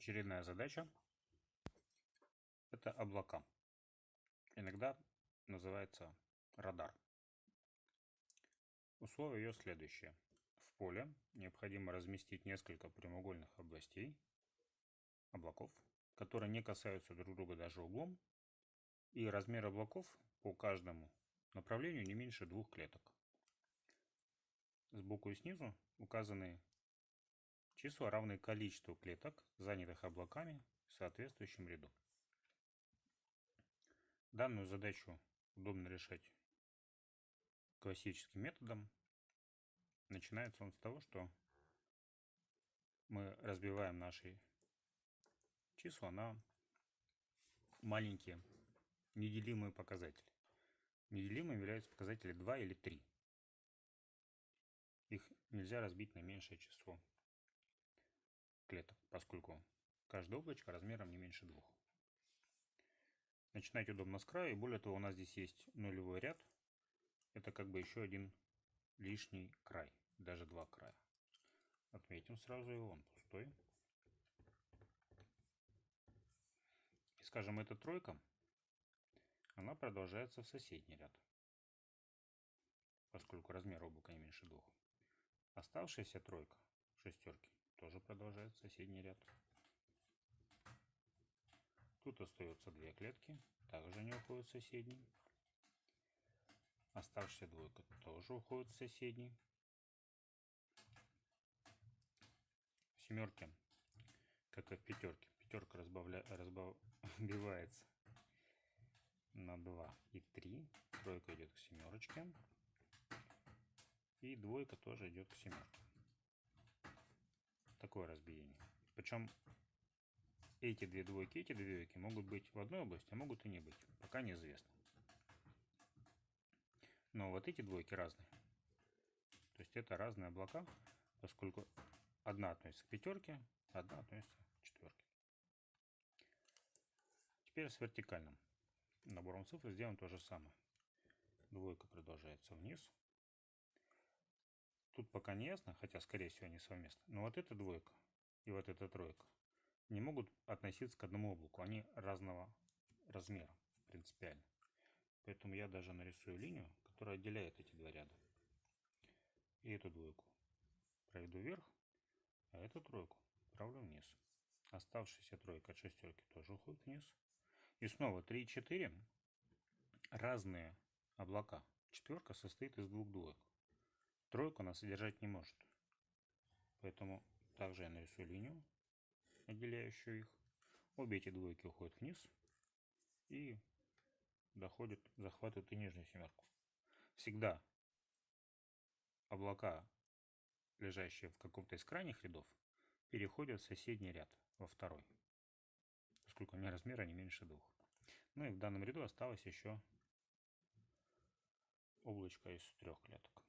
Очередная задача – это облака. Иногда называется радар. Условие ее следующее. В поле необходимо разместить несколько прямоугольных областей, облаков, которые не касаются друг друга даже углом, и размер облаков по каждому направлению не меньше двух клеток. Сбоку и снизу указаны Числа равны количеству клеток, занятых облаками в соответствующем ряду. Данную задачу удобно решать классическим методом. Начинается он с того, что мы разбиваем наши числа на маленькие неделимые показатели. Неделимыми являются показатели 2 или 3. Их нельзя разбить на меньшее число клеток, поскольку каждое облачко размером не меньше двух. Начинать удобно с края, и более того, у нас здесь есть нулевой ряд. Это как бы еще один лишний край, даже два края. Отметим сразу его, он пустой. И скажем, эта тройка, она продолжается в соседний ряд, поскольку размер облака не меньше двух. Оставшаяся тройка, шестерки, тоже продолжает соседний ряд. Тут остается две клетки, также не уходят в соседний. Оставшаяся двойка тоже уходит в соседний. В семерке, как и в пятерке, пятерка разбавля... разбавляется на 2 и 3. Тройка идет к семерочке. И двойка тоже идет к семерке такое разбиение. Причем эти две двойки, эти две двойки могут быть в одной области, а могут и не быть. Пока неизвестно. Но вот эти двойки разные. То есть это разные облака, поскольку одна относится к пятерке, одна относится к четверке. Теперь с вертикальным набором цифр сделаем то же самое. Двойка продолжается вниз, Тут пока не ясно, хотя скорее всего они совместны. Но вот эта двойка и вот эта тройка не могут относиться к одному облаку. Они разного размера принципиально. Поэтому я даже нарисую линию, которая отделяет эти два ряда. И эту двойку проведу вверх, а эту тройку правлю вниз. Оставшаяся тройка от шестерки тоже уходит вниз. И снова 3 и 4 разные облака. Четверка состоит из двух двоек тройку она содержать не может. Поэтому также я нарисую линию, отделяющую их. Обе эти двойки уходят вниз и доходят, захватывают и нижнюю семерку. Всегда облака, лежащие в каком-то из крайних рядов, переходят в соседний ряд, во второй, поскольку у меня размера не меньше двух. Ну и в данном ряду осталось еще облачко из трех клеток.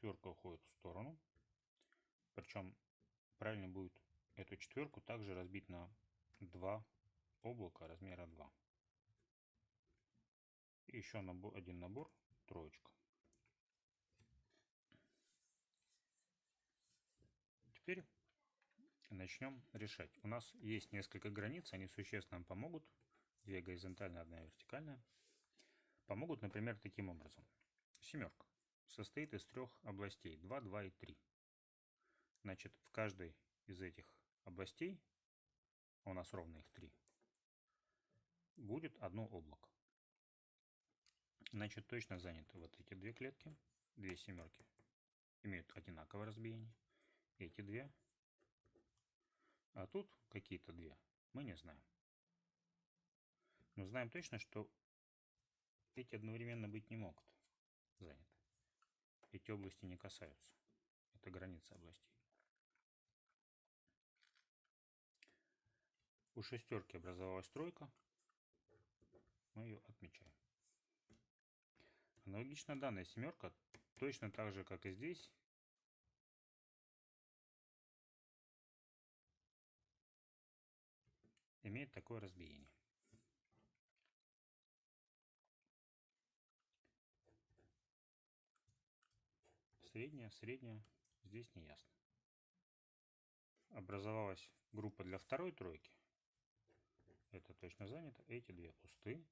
Четверка уходит в сторону. Причем правильно будет эту четверку также разбить на два облака размера 2. И еще набор, один набор, троечка. Теперь начнем решать. У нас есть несколько границ, они существенно нам помогут. Две горизонтальные, одна вертикальная. Помогут, например, таким образом. Семерка состоит из трех областей 2, 2 и 3. Значит, в каждой из этих областей, у нас ровно их три, будет одно облако. Значит, точно заняты вот эти две клетки, две семерки, имеют одинаковое разбиение. Эти две. А тут какие-то две, мы не знаем. Но знаем точно, что эти одновременно быть не могут заняты эти области не касаются. Это граница областей. У шестерки образовалась тройка. Мы ее отмечаем. Аналогично данная семерка, точно так же, как и здесь, имеет такое разбиение. Средняя, средняя, здесь не ясно. образовалась группа для второй тройки. Это точно занято. Эти две пусты.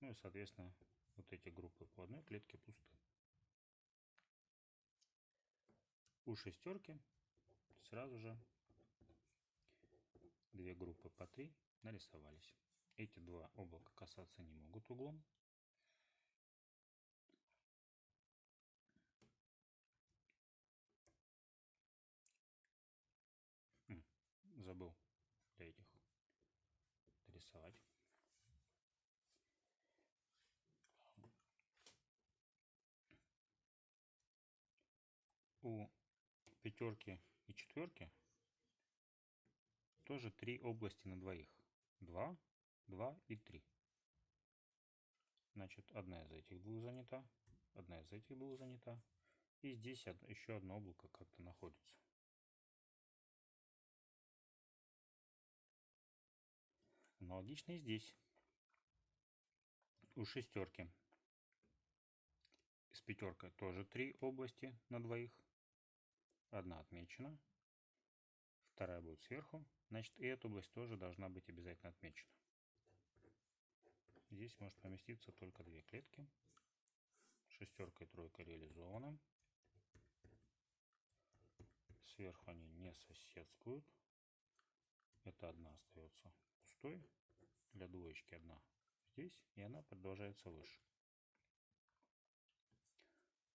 Ну и, соответственно, вот эти группы по клетке пусты. У шестерки сразу же две группы по три нарисовались. Эти два облака касаться не могут углом. Забыл для этих рисовать. У пятерки и четверки тоже три области на двоих. Два, два и три. Значит, одна из этих двух занята, одна из этих двух занята. И здесь еще одно облако как-то находится. Аналогично и здесь. У шестерки с пятеркой тоже три области на двоих. Одна отмечена, вторая будет сверху. Значит, и эта область тоже должна быть обязательно отмечена. Здесь может поместиться только две клетки. Шестерка и тройка реализованы. Сверху они не соседскуют. Это одна остается пустой. Для двоечки одна здесь. И она продолжается выше.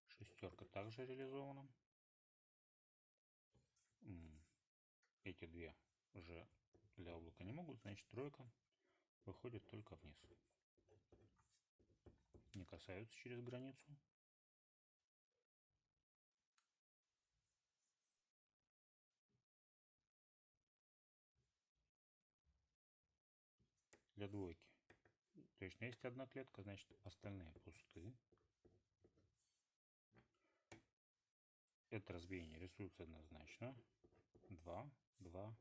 Шестерка также реализована. Эти две уже для облака не могут, значит тройка выходит только вниз. Не касаются через границу. Для двойки. Точно есть одна клетка, значит остальные пусты. Это разбиение рисуется однозначно. 2, 2,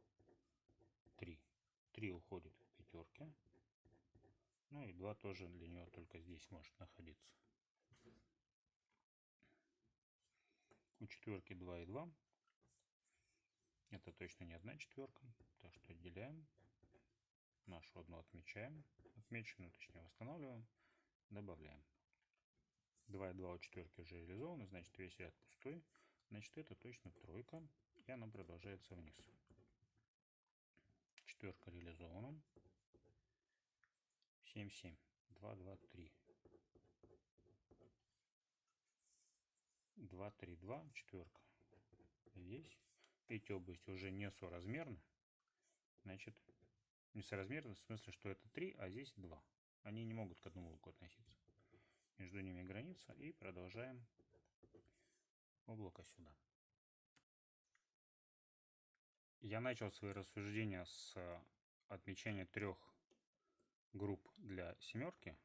3. 3 уходит в пятерке. Ну и 2 тоже для нее только здесь может находиться. У четверки 2 и 2. Это точно не одна четверка. Так что отделяем. Нашу одну отмечаем. Отмеченную, точнее, восстанавливаем. Добавляем. 2 и 2 у четверки уже реализованы, значит весь ряд пустой. Значит, это точно тройка, и она продолжается вниз. Четверка реализована. 7, 7, 2, 2, 3. 2, 3, 2, четверка. Здесь эти области уже не соразмерны. Значит, несоразмерны в смысле, что это 3, а здесь 2. Они не могут к одному углу относиться. Между ними граница. И продолжаем облако сюда. Я начал свои рассуждения с отмечания трех групп для семерки.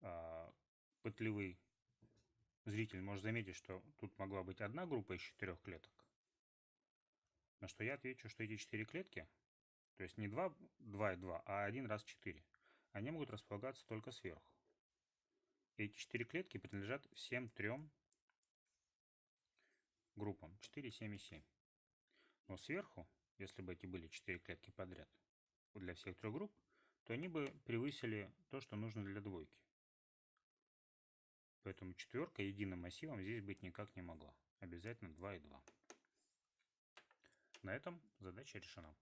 А, пытливый зритель может заметить, что тут могла быть одна группа из четырех клеток. На что я отвечу, что эти четыре клетки, то есть не 2, 2 и 2, а один раз 4, они могут располагаться только сверху. Эти четыре клетки принадлежат всем трем группам 4, 7 и 7. Но сверху, если бы эти были 4 клетки подряд для всех трех групп, то они бы превысили то, что нужно для двойки. Поэтому четверка единым массивом здесь быть никак не могла. Обязательно 2 и 2. На этом задача решена.